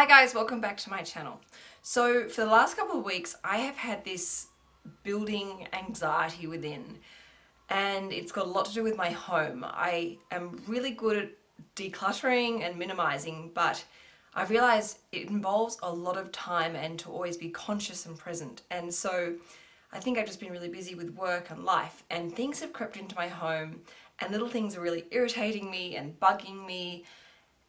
Hi guys, welcome back to my channel. So for the last couple of weeks I have had this building anxiety within and it's got a lot to do with my home. I am really good at decluttering and minimizing but I realize it involves a lot of time and to always be conscious and present and so I think I've just been really busy with work and life and things have crept into my home and little things are really irritating me and bugging me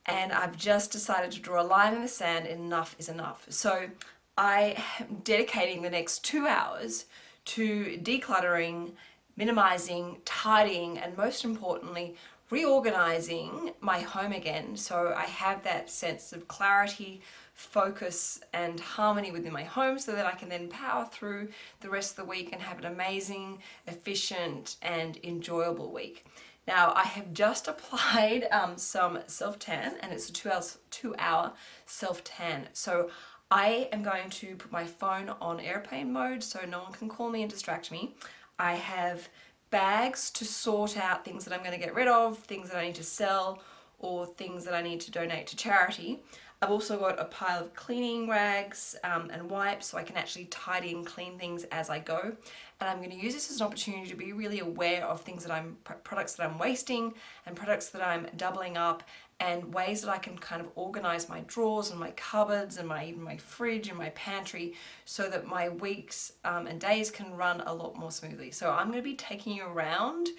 and I've just decided to draw a line in the sand enough is enough. So I am dedicating the next two hours to decluttering, minimizing, tidying, and most importantly, reorganizing my home again so I have that sense of clarity, focus and harmony within my home so that I can then power through the rest of the week and have an amazing, efficient and enjoyable week. Now I have just applied um, some self-tan and it's a two, hours, two hour self-tan. So I am going to put my phone on airplane mode so no one can call me and distract me. I have bags to sort out things that I'm going to get rid of, things that I need to sell or things that I need to donate to charity. I've also got a pile of cleaning rags um, and wipes so I can actually tidy and clean things as I go. And I'm going to use this as an opportunity to be really aware of things that I'm, products that I'm wasting and products that I'm doubling up and ways that I can kind of organize my drawers and my cupboards and my even my fridge and my pantry so that my weeks um, and days can run a lot more smoothly. So I'm going to be taking you around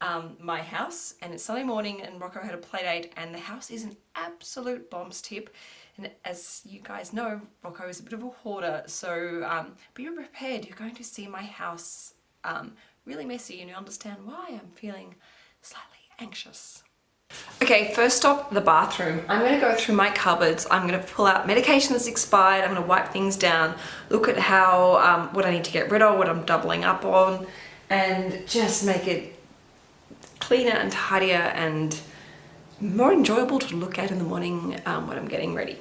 um, my house and it's Sunday morning and Rocco had a play date and the house is an absolute bombs tip and as you guys know Rocco is a bit of a hoarder so um, be prepared you're going to see my house um, really messy and you understand why I'm feeling slightly anxious. Okay, first stop, the bathroom. I'm going to go through my cupboards. I'm going to pull out medication that's expired. I'm going to wipe things down, look at how, um, what I need to get rid of, what I'm doubling up on, and just make it cleaner and tidier and more enjoyable to look at in the morning um, when I'm getting ready.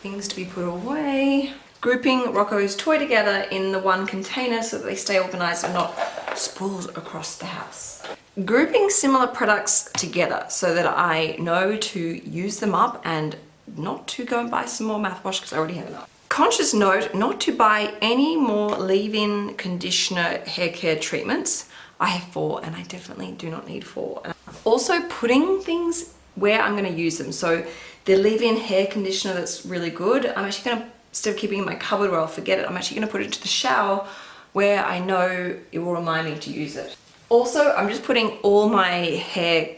Things to be put away. Grouping Rocco's toy together in the one container so that they stay organized and not sprawled across the house. Grouping similar products together so that I know to use them up and not to go and buy some more mouthwash because I already have enough. Conscious note not to buy any more leave-in conditioner hair care treatments I have four and I definitely do not need four. Also putting things where I'm going to use them. So the leave-in hair conditioner that's really good, I'm actually going to, instead of keeping in my cupboard where I'll forget it, I'm actually going to put it into the shower where I know it will remind me to use it. Also, I'm just putting all my hair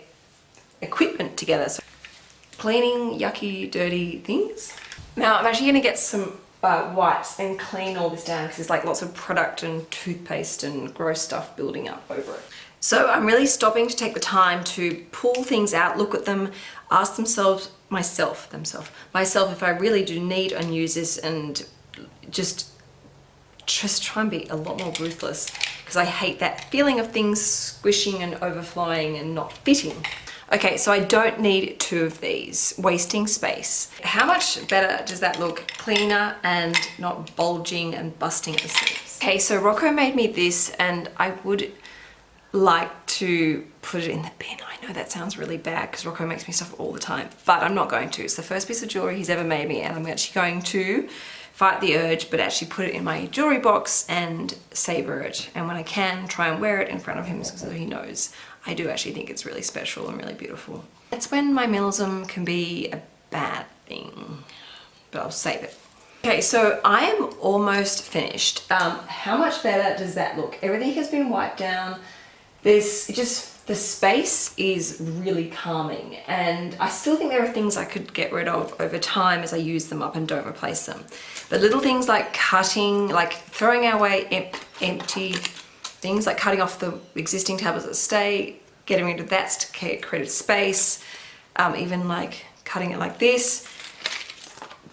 equipment together. So cleaning yucky, dirty things. Now I'm actually going to get some uh, wipes and clean all this down because there's like lots of product and toothpaste and gross stuff building up over it. So I'm really stopping to take the time to pull things out, look at them, ask themselves, myself, themselves, myself if I really do need and use this and just just try and be a lot more ruthless because I hate that feeling of things squishing and overflowing and not fitting. Okay, so I don't need two of these, wasting space. How much better does that look? Cleaner and not bulging and busting at the seams. Okay, so Rocco made me this and I would like to put it in the bin. I know that sounds really bad because Rocco makes me stuff all the time, but I'm not going to. It's the first piece of jewelry he's ever made me and I'm actually going to fight the urge but actually put it in my jewelry box and savor it and when I can try and wear it in front of him so he knows I do actually think it's really special and really beautiful. That's when my minimalism can be a bad thing but I'll save it. Okay, so I am almost finished. Um, how much better does that look? Everything has been wiped down. There's just the space is really calming and I still think there are things I could get rid of over time as I use them up and don't replace them. But little things like cutting, like throwing away em empty things, like cutting off the existing tablets that stay, getting rid of that to create space, um, even like cutting it like this,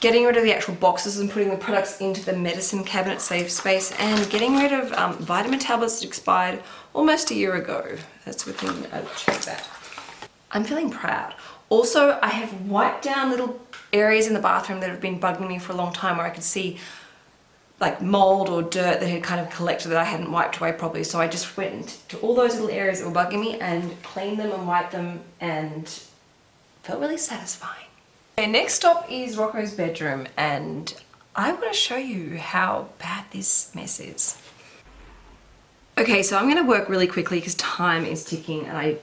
getting rid of the actual boxes and putting the products into the medicine cabinet save space and getting rid of um, vitamin tablets that expired almost a year ago. That's within, I'll check that. I'm feeling proud. Also, I have wiped down little areas in the bathroom that have been bugging me for a long time where I could see like mold or dirt that had kind of collected that I hadn't wiped away properly. So I just went to all those little areas that were bugging me and cleaned them and wiped them and felt really satisfying. Okay, next stop is Rocco's bedroom and I want to show you how bad this mess is. Okay, so I'm going to work really quickly because time is ticking and I,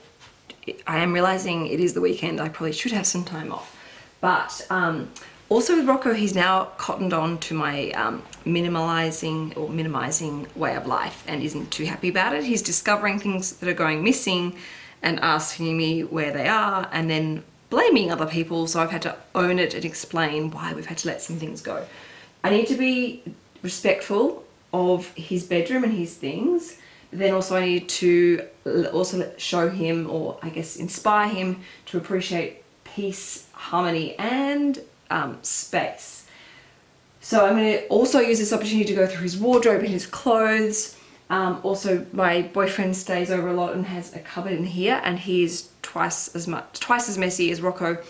I am realizing it is the weekend. I probably should have some time off. But um, also with Rocco, he's now cottoned on to my um, minimalizing or minimizing way of life and isn't too happy about it. He's discovering things that are going missing and asking me where they are and then blaming other people. So I've had to own it and explain why we've had to let some things go. I need to be respectful of his bedroom and his things. Then also I need to also show him or I guess inspire him to appreciate peace, harmony and um, space. So I'm going to also use this opportunity to go through his wardrobe and his clothes. Um, also, my boyfriend stays over a lot and has a cupboard in here, and he's twice as much, twice as messy as Rocco,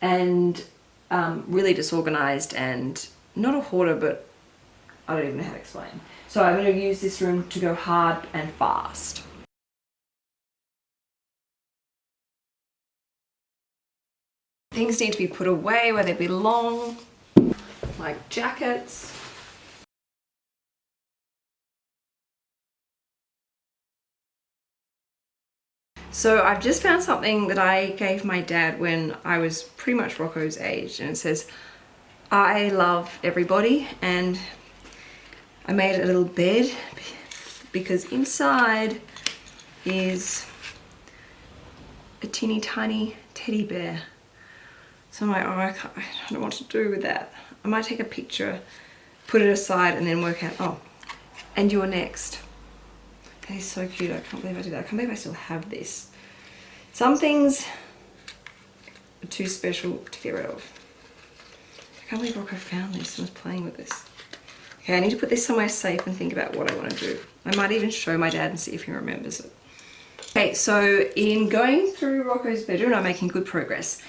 and um, really disorganized and not a hoarder, but I don't even know how to explain. So I'm going to use this room to go hard and fast. Things need to be put away where they belong, like jackets. So I've just found something that I gave my dad when I was pretty much Rocco's age and it says, I love everybody and I made a little bed because inside is a teeny tiny teddy bear. So I'm like, oh, I, I don't know what to do with that. I might take a picture, put it aside and then work out, oh, and you're next. That is so cute. I can't believe I did that. I can't believe I still have this. Some things are too special to get rid of. I can't believe Rocco found this and was playing with this. Okay, I need to put this somewhere safe and think about what I want to do. I might even show my dad and see if he remembers it. Okay, so in going through Rocco's bedroom, I'm making good progress.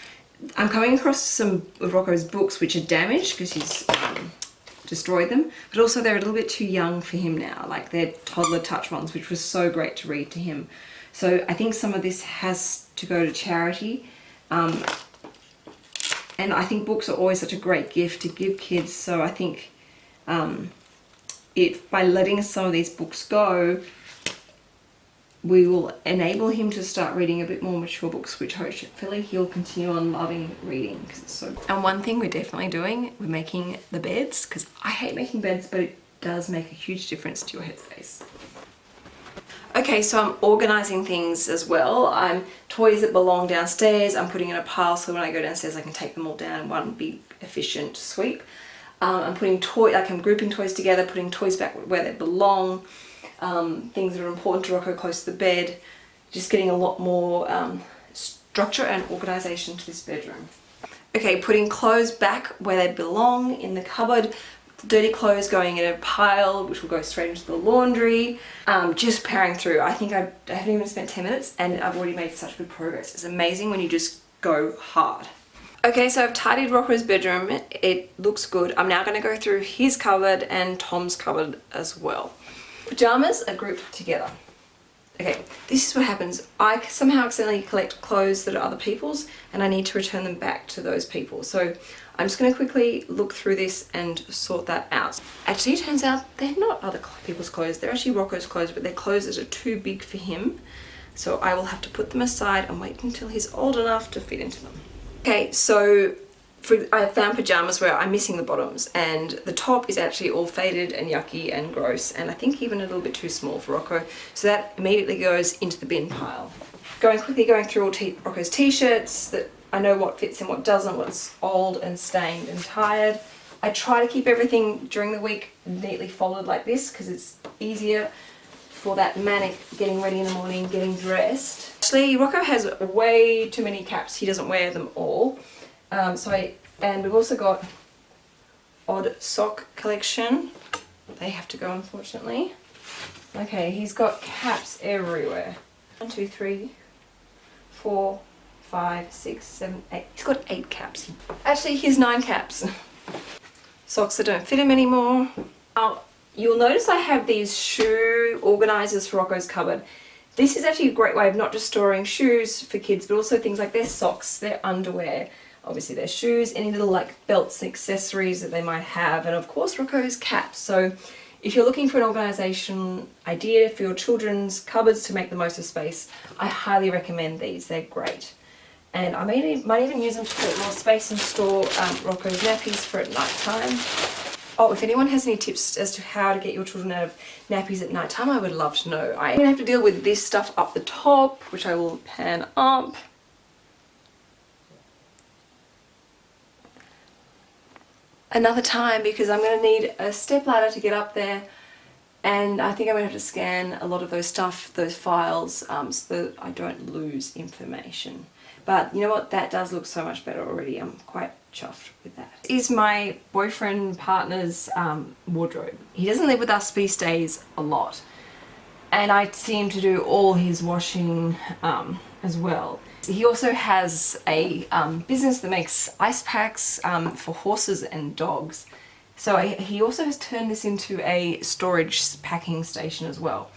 I'm coming across some of Rocco's books which are damaged because he's um, destroyed them, but also they're a little bit too young for him now. Like they're toddler touch ones, which was so great to read to him. So I think some of this has to go to charity. Um, and I think books are always such a great gift to give kids. So I think um, by letting some of these books go, we will enable him to start reading a bit more mature books, which hopefully he'll continue on loving reading because it's so And one thing we're definitely doing, we're making the beds because I hate making beds, but it does make a huge difference to your headspace. Okay, so I'm organizing things as well. I'm toys that belong downstairs, I'm putting in a pile so when I go downstairs I can take them all down in one big efficient sweep. Um, I'm putting toy, like I'm grouping toys together, putting toys back where they belong um, things that are important to Rocco close to the bed, just getting a lot more um, structure and organization to this bedroom. Okay, putting clothes back where they belong in the cupboard, dirty clothes going in a pile which will go straight into the laundry um, just powering through. I think I've, I haven't even spent 10 minutes and I've already made such good progress. It's amazing when you just go hard. Okay so I've tidied Rocco's bedroom. It looks good. I'm now going to go through his cupboard and Tom's cupboard as well Pajamas are grouped together. Okay, this is what happens. I somehow accidentally collect clothes that are other people's and I need to return them back to those people. So I'm just going to quickly look through this and sort that out. Actually, it turns out they're not other people's clothes. They're actually Rocco's clothes, but they're clothes that are too big for him. So I will have to put them aside and wait until he's old enough to fit into them. Okay, so for, I found pajamas where I'm missing the bottoms and the top is actually all faded and yucky and gross and I think even a little bit too small for Rocco so that immediately goes into the bin pile. Going quickly going through all Rocco's t-shirts that I know what fits and what doesn't, what's old and stained and tired. I try to keep everything during the week neatly folded like this because it's easier for that manic getting ready in the morning, getting dressed. Actually, Rocco has way too many caps. He doesn't wear them all. Um, so I, and we've also got odd sock collection. They have to go unfortunately. Okay, he's got caps everywhere. One, two, three, four, five, six, seven, eight. He's got eight caps. Actually, he's nine caps. Socks that don't fit him anymore. Now, you'll notice I have these shoe organizers for Rocco's cupboard. This is actually a great way of not just storing shoes for kids, but also things like their socks, their underwear, obviously their shoes, any little like belts and accessories that they might have, and of course Rocco's caps. So if you're looking for an organisation idea for your children's cupboards to make the most of space, I highly recommend these, they're great. And I may, might even use them to put more space and store um, Rocco's nappies for at night time. Oh, if anyone has any tips as to how to get your children out of nappies at night time, I would love to know. I'm going to have to deal with this stuff up the top, which I will pan up. Another time because I'm going to need a step ladder to get up there and I think I'm going to have to scan a lot of those stuff, those files, um, so that I don't lose information. But you know what, that does look so much better already. I'm quite chuffed with that. Is my boyfriend partner's um, wardrobe. He doesn't live with us but he stays a lot. And I see him to do all his washing um, as well. He also has a um, business that makes ice packs um, for horses and dogs. So I, he also has turned this into a storage packing station as well.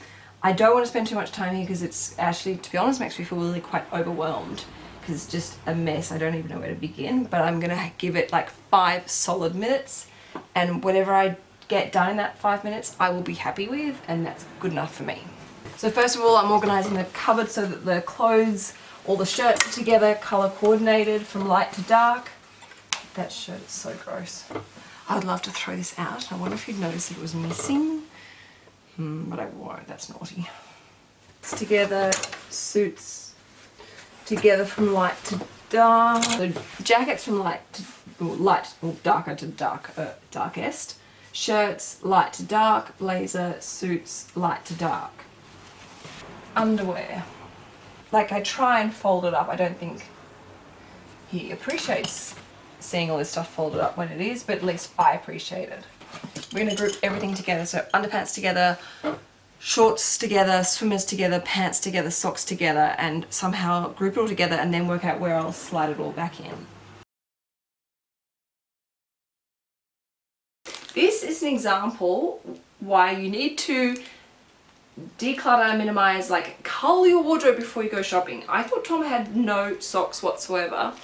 I don't want to spend too much time here because it's actually, to be honest, makes me feel really quite overwhelmed because it's just a mess. I don't even know where to begin, but I'm going to give it like five solid minutes and whatever I get done in that five minutes, I will be happy with and that's good enough for me. So first of all, I'm organising the cupboard so that the clothes, all the shirts together, colour coordinated from light to dark. That shirt is so gross. I would love to throw this out. I wonder if you'd notice it was missing. Hmm, but I won't, that's naughty. It's together, suits together from light to dark. The jackets from light to light or darker to dark, uh, darkest. Shirts light to dark, blazer, suits light to dark. Underwear. Like I try and fold it up. I don't think he appreciates seeing all this stuff folded up when it is, but at least I appreciate it. We're going to group everything together, so underpants together, shorts together, swimmers together, pants together, socks together, and somehow group it all together and then work out where I'll slide it all back in. This is an example why you need to declutter, minimize, like cull your wardrobe before you go shopping. I thought Tom had no socks whatsoever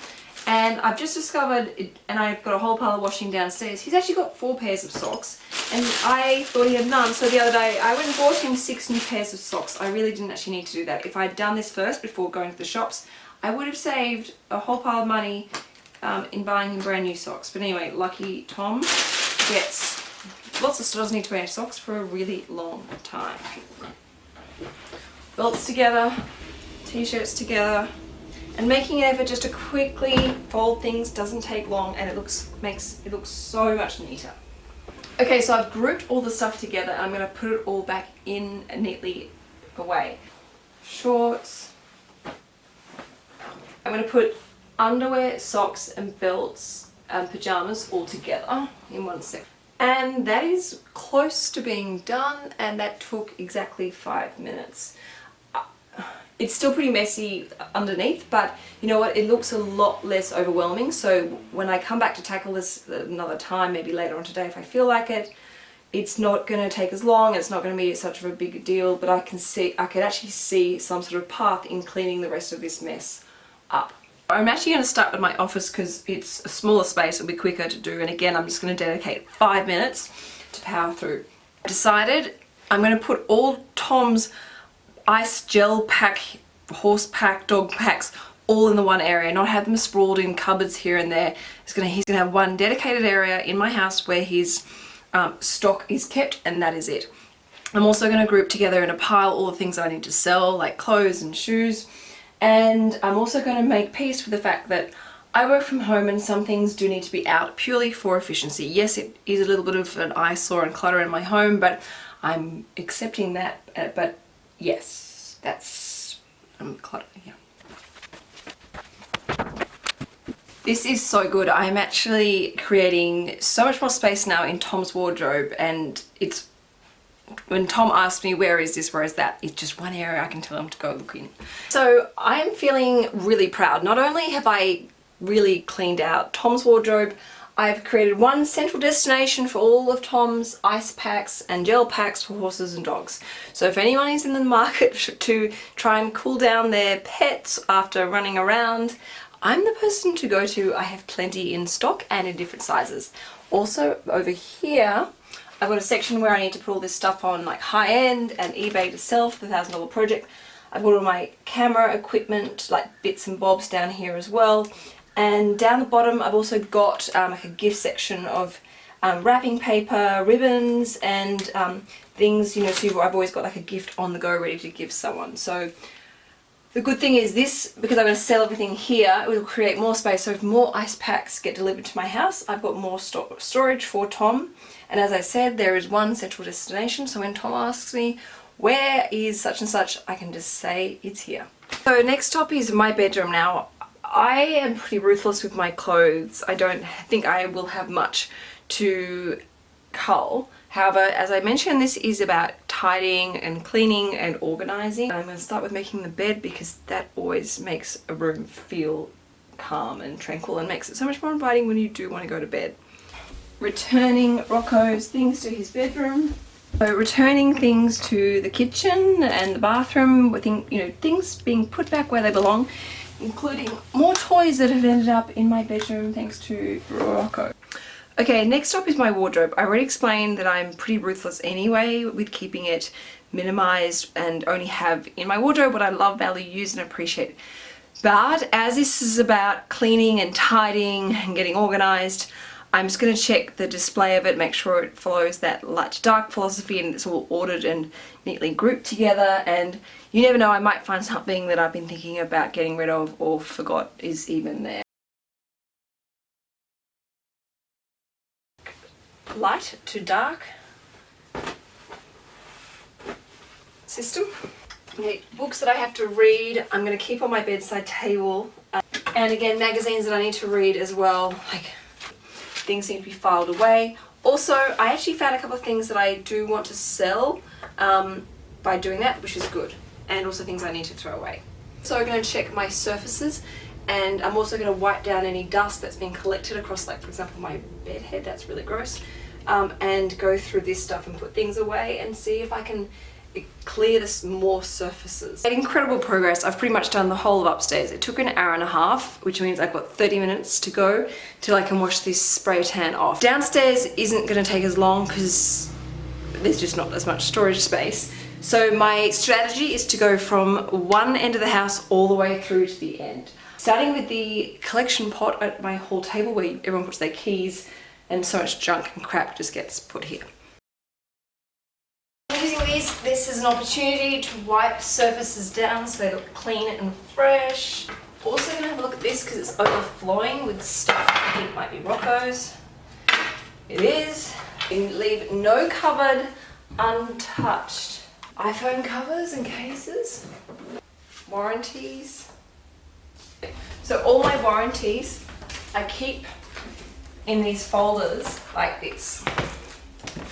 and I've just discovered, it, and I've got a whole pile of washing downstairs, he's actually got four pairs of socks, and I thought he had none, so the other day I went and bought him six new pairs of socks. I really didn't actually need to do that. If I'd done this first before going to the shops, I would have saved a whole pile of money um, in buying him brand new socks. But anyway, lucky Tom gets lots of doesn't need to wear socks for a really long time. Belts together, t-shirts together, and making an effort just to quickly fold things doesn't take long and it looks makes it looks so much neater. Okay, so I've grouped all the stuff together and I'm going to put it all back in neatly away. Shorts. I'm going to put underwear, socks and belts and pyjamas all together in one set. And that is close to being done and that took exactly five minutes. Uh, it's still pretty messy underneath, but you know what, it looks a lot less overwhelming. So when I come back to tackle this another time, maybe later on today if I feel like it, it's not going to take as long, it's not going to be such of a big deal, but I can see, I can actually see some sort of path in cleaning the rest of this mess up. I'm actually going to start with my office because it's a smaller space, it'll be quicker to do, and again I'm just going to dedicate five minutes to power through. I decided I'm going to put all Tom's ice gel pack, horse pack, dog packs all in the one area, not have them sprawled in cupboards here and there. He's gonna, he's gonna have one dedicated area in my house where his um, stock is kept and that is it. I'm also going to group together in a pile all the things I need to sell like clothes and shoes and I'm also going to make peace with the fact that I work from home and some things do need to be out purely for efficiency. Yes, it is a little bit of an eyesore and clutter in my home, but I'm accepting that, uh, but yes, that's um, clutter, yeah. This is so good. I'm actually creating so much more space now in Tom's wardrobe and it's when Tom asks me where is this, where is that, it's just one area I can tell him to go look in. So I'm feeling really proud. Not only have I really cleaned out Tom's wardrobe, I've created one central destination for all of Tom's ice packs and gel packs for horses and dogs. So if anyone is in the market to try and cool down their pets after running around, I'm the person to go to. I have plenty in stock and in different sizes. Also over here, I've got a section where I need to put all this stuff on like high end and eBay to sell for the thousand dollar project. I've got all my camera equipment, like bits and bobs down here as well. And down the bottom I've also got um, like a gift section of um, wrapping paper, ribbons and um, things, you know, so I've always got like a gift on the go ready to give someone. So the good thing is this, because I'm going to sell everything here, it will create more space. So if more ice packs get delivered to my house, I've got more sto storage for Tom. And as I said, there is one central destination. So when Tom asks me, where is such and such, I can just say it's here. So next up is my bedroom now. I am pretty ruthless with my clothes. I don't think I will have much to cull. However, as I mentioned, this is about tidying and cleaning and organizing. I'm going to start with making the bed because that always makes a room feel calm and tranquil and makes it so much more inviting when you do want to go to bed. Returning Rocco's things to his bedroom. So returning things to the kitchen and the bathroom, with you know, things being put back where they belong, including more toys that have ended up in my bedroom thanks to Rocco. Okay, next up is my wardrobe. I already explained that I'm pretty ruthless anyway with keeping it minimized and only have in my wardrobe what I love, value, use and appreciate. But as this is about cleaning and tidying and getting organized, I'm just going to check the display of it, make sure it follows that light to dark philosophy and it's all ordered and neatly grouped together and you never know, I might find something that I've been thinking about getting rid of or forgot is even there. light to dark system. Okay, books that I have to read, I'm going to keep on my bedside table. Uh, and again, magazines that I need to read as well. Like, things need to be filed away. Also, I actually found a couple of things that I do want to sell um, by doing that, which is good. And also things I need to throw away. So I'm going to check my surfaces and I'm also going to wipe down any dust that's been collected across like for example my bed head, that's really gross um, and go through this stuff and put things away and see if I can clear this more surfaces. Made incredible progress. I've pretty much done the whole of upstairs. It took an hour and a half, which means I've got 30 minutes to go till I can wash this spray tan off. Downstairs isn't going to take as long because there's just not as much storage space. So my strategy is to go from one end of the house all the way through to the end. Starting with the collection pot at my hall table where everyone puts their keys, and so much junk and crap just gets put here. These, this is an opportunity to wipe surfaces down so they look clean and fresh. Also going to have a look at this because it's overflowing with stuff I think might be Rocco's. It is. You leave no cupboard untouched. iPhone covers and cases, warranties. So all my warranties I keep in these folders like this.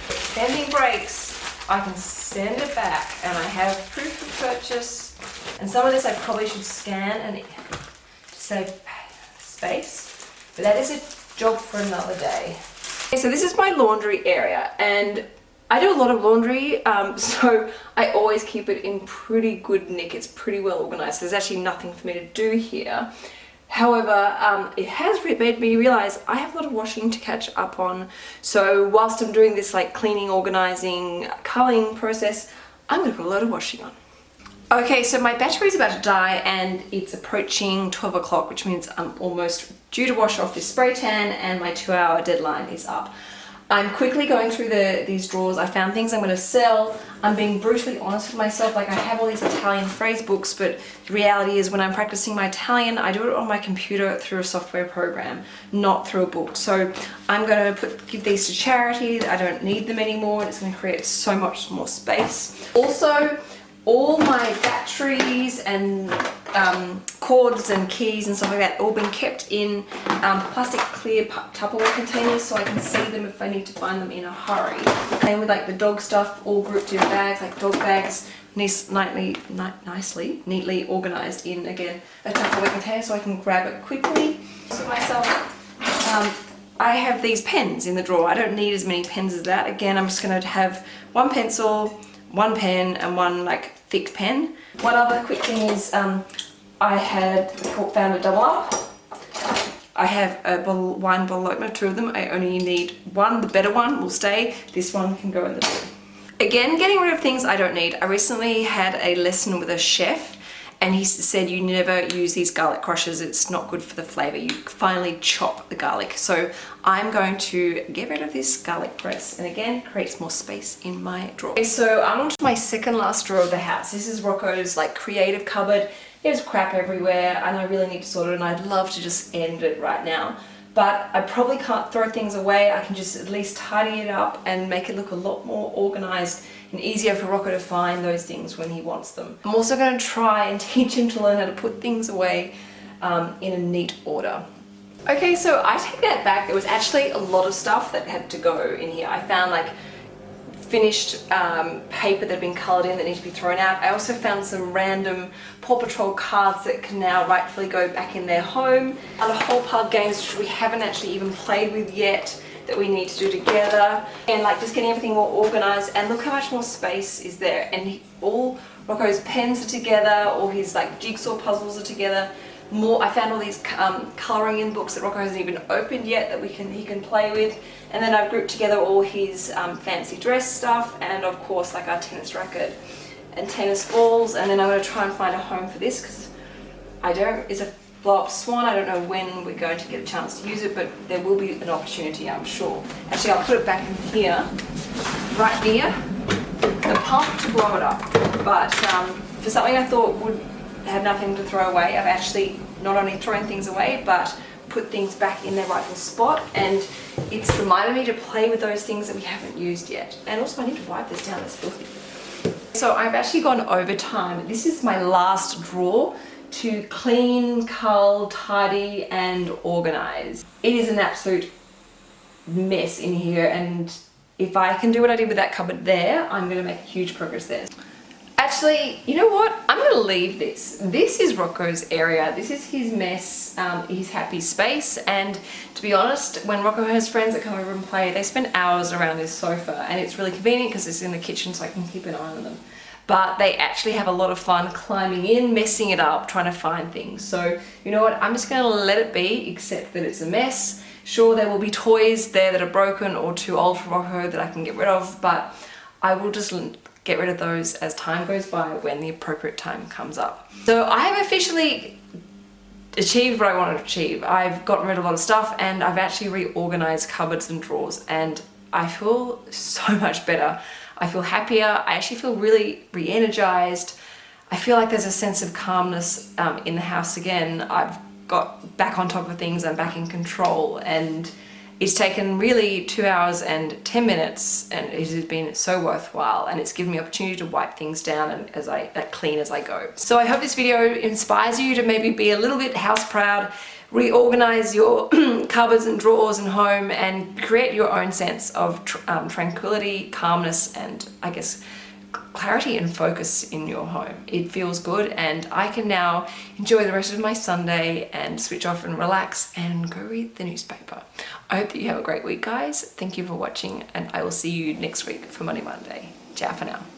Extending brakes, I can send it back and I have proof of purchase. And some of this I probably should scan and save space, but that is a job for another day. Okay, so this is my laundry area and I do a lot of laundry, um, so I always keep it in pretty good nick. It's pretty well organized. There's actually nothing for me to do here. However, um, it has made me realize I have a lot of washing to catch up on. So whilst I'm doing this like cleaning, organizing, culling process, I'm to put a lot of washing on. Okay, so my battery is about to die and it's approaching 12 o'clock, which means I'm almost due to wash off this spray tan and my two hour deadline is up. I'm quickly going through the, these drawers. I found things I'm going to sell. I'm being brutally honest with myself. Like I have all these Italian phrase books, but the reality is when I'm practicing my Italian, I do it on my computer through a software program, not through a book. So I'm going to put, give these to charity. I don't need them anymore. It's going to create so much more space. Also, all my batteries and um, cords and keys and stuff like that all been kept in um, plastic clear Tupperware containers so I can see them if I need to find them in a hurry. Same with like the dog stuff all grouped in bags like dog bags nice, nightly, ni nicely, neatly organised in again a Tupperware container so I can grab it quickly. So myself, um, I have these pens in the drawer. I don't need as many pens as that. Again, I'm just going to have one pencil, one pen and one like thick pen. One other quick thing is um, I had found a double up I have a wine bottle opener, two of them. I only need one. The better one will stay. This one can go in the bin. Again, getting rid of things I don't need. I recently had a lesson with a chef and he said you never use these garlic crushers. It's not good for the flavor. You finally chop the garlic. So I'm going to get rid of this garlic press and again creates more space in my drawer. Okay, so I'm on to my second last drawer of the house. This is Rocco's like creative cupboard. There's crap everywhere and I really need to sort it and I'd love to just end it right now but I probably can't throw things away I can just at least tidy it up and make it look a lot more organized and easier for Rocco to find those things when he wants them. I'm also going to try and teach him to learn how to put things away um, in a neat order. Okay, so I take that back. There was actually a lot of stuff that had to go in here. I found like finished um, paper that had been coloured in that needed to be thrown out. I also found some random Paw Patrol cards that can now rightfully go back in their home. And a whole pile of games which we haven't actually even played with yet that we need to do together and like just getting everything more organized and look how much more space is there and all Rocco's pens are together all his like jigsaw puzzles are together more I found all these um, coloring in books that Rocco hasn't even opened yet that we can he can play with and then I've grouped together all his um, fancy dress stuff and of course like our tennis racket and tennis balls and then I'm going to try and find a home for this because I don't is a blow up swan. I don't know when we're going to get a chance to use it, but there will be an opportunity, I'm sure. Actually, I'll put it back in here, right near the pump to blow it up. But um, for something I thought would have nothing to throw away, I've actually not only thrown things away, but put things back in their rightful spot. And it's reminded me to play with those things that we haven't used yet. And also I need to wipe this down, it's filthy. So I've actually gone over time. This is my last drawer to clean, cull, tidy and organize. It is an absolute mess in here and if I can do what I did with that cupboard there, I'm going to make huge progress there. Actually, you know what? I'm going to leave this. This is Rocco's area. This is his mess, um, his happy space. And to be honest, when Rocco has friends that come over and play, they spend hours around this sofa. And it's really convenient because it's in the kitchen so I can keep an eye on them but they actually have a lot of fun climbing in, messing it up, trying to find things. So you know what, I'm just gonna let it be, except that it's a mess. Sure, there will be toys there that are broken or too old for Rocco that I can get rid of, but I will just get rid of those as time goes by when the appropriate time comes up. So I have officially achieved what I wanted to achieve. I've gotten rid of a lot of stuff and I've actually reorganized cupboards and drawers and I feel so much better. I feel happier. I actually feel really re-energized. I feel like there's a sense of calmness um, in the house again. I've got back on top of things, I'm back in control and it's taken really two hours and 10 minutes and it has been so worthwhile and it's given me opportunity to wipe things down and as I clean as I go. So I hope this video inspires you to maybe be a little bit house proud, reorganize your cupboards and drawers and home and create your own sense of tr um, tranquility, calmness and I guess clarity and focus in your home. It feels good and I can now enjoy the rest of my Sunday and switch off and relax and go read the newspaper. I hope that you have a great week guys. Thank you for watching and I will see you next week for Money Monday. Ciao for now.